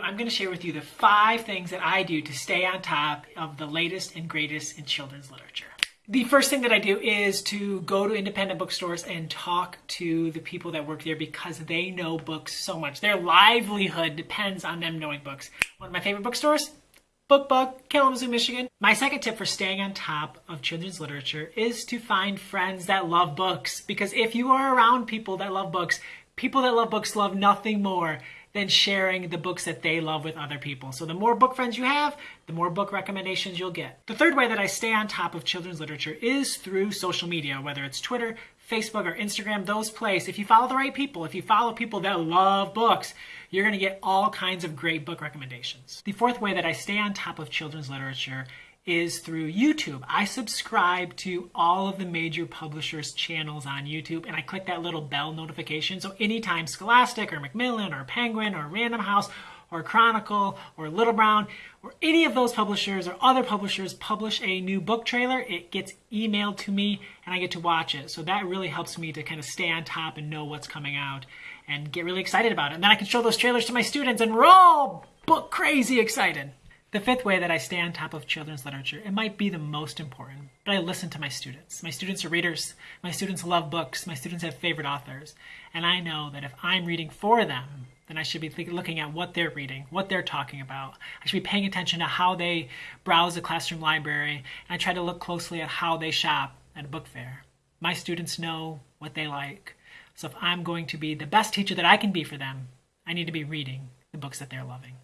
I'm going to share with you the five things that I do to stay on top of the latest and greatest in children's literature. The first thing that I do is to go to independent bookstores and talk to the people that work there because they know books so much. Their livelihood depends on them knowing books. One of my favorite bookstores, Book Bug, Kalamazoo, Michigan. My second tip for staying on top of children's literature is to find friends that love books. Because if you are around people that love books, people that love books love nothing more than sharing the books that they love with other people. So the more book friends you have, the more book recommendations you'll get. The third way that I stay on top of children's literature is through social media, whether it's Twitter, Facebook, or Instagram, those places. If you follow the right people, if you follow people that love books, you're going to get all kinds of great book recommendations. The fourth way that I stay on top of children's literature is through YouTube. I subscribe to all of the major publishers' channels on YouTube and I click that little bell notification. So anytime Scholastic or Macmillan or Penguin or Random House or Chronicle or Little Brown or any of those publishers or other publishers publish a new book trailer, it gets emailed to me and I get to watch it. So that really helps me to kind of stay on top and know what's coming out and get really excited about it. And then I can show those trailers to my students and we're all book crazy excited. The fifth way that I stay on top of children's literature, it might be the most important, but I listen to my students. My students are readers. My students love books. My students have favorite authors. And I know that if I'm reading for them, then I should be looking at what they're reading, what they're talking about. I should be paying attention to how they browse the classroom library, and I try to look closely at how they shop at a book fair. My students know what they like. So if I'm going to be the best teacher that I can be for them, I need to be reading the books that they're loving.